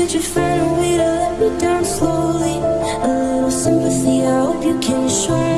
Could you find a way to let me down slowly? A little sympathy, I hope you can show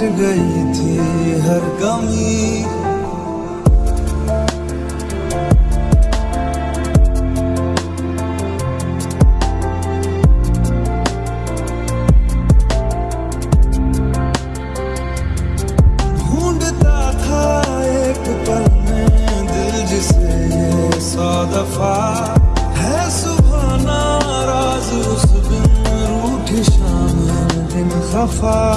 گئی تھی ہر کمی۔ ڈھونڈتا تھا ایک پل میں دل جسے یہ سو ہے صبح ناراض اس دن روٹھی شام، دن خفا۔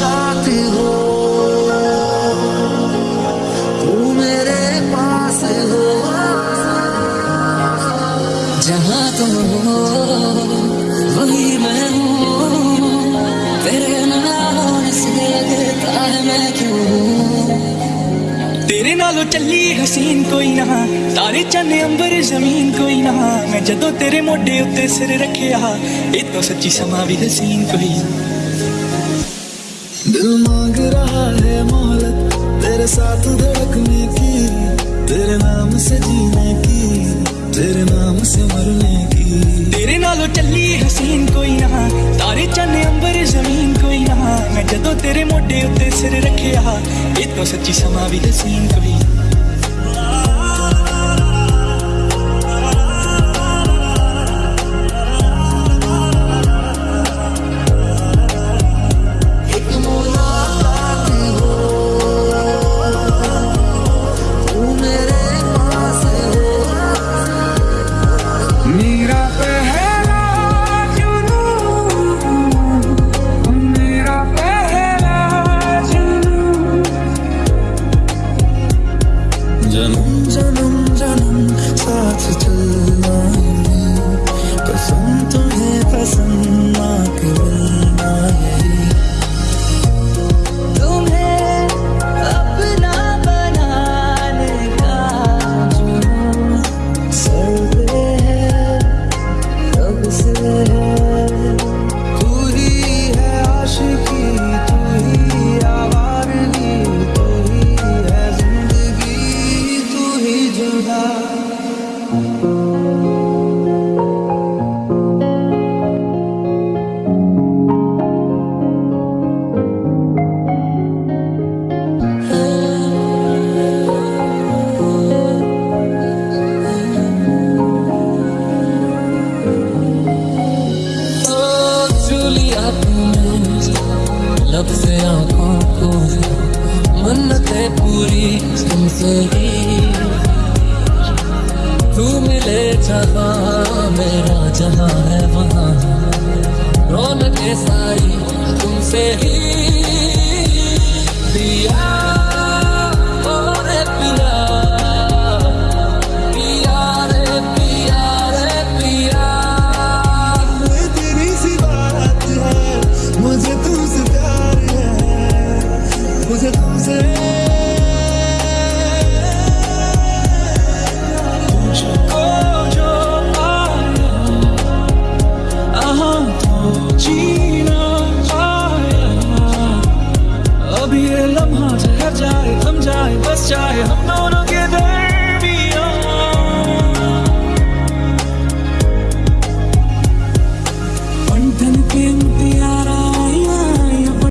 چاہتی ہو۔ تو میرے پاس ہو۔ جہاں تم ہو، وہی میں ہوں۔ تیرے چلی حسین کوئی نہ، تارے چن امبر زمین کوئی نہ۔ میں تیرے موڈے اتنے سر رکھیا یہ تو سچی سما بھی حسین کوئی دل مانگ رہا ہے مہلت، تیرے ساتھ دھڑکنے کی، تیرے نام سے جینے کی، تیرے نام سے مرنے کی۔ تیرے نالو چلی حسین کوئی نہ، تارے چن امبر زمین کوئی نہ۔ میں جدو تیرے موڈے اتنے سر رکھیا، یہ تو سچی سما بھی حسین کوئی جب سے آنکھوں کو منتیں پوری تم سے ہی۔ تو ملے جہاں میرا جہاں ہے وہاں۔ رونکیں ساری تم سے ہی۔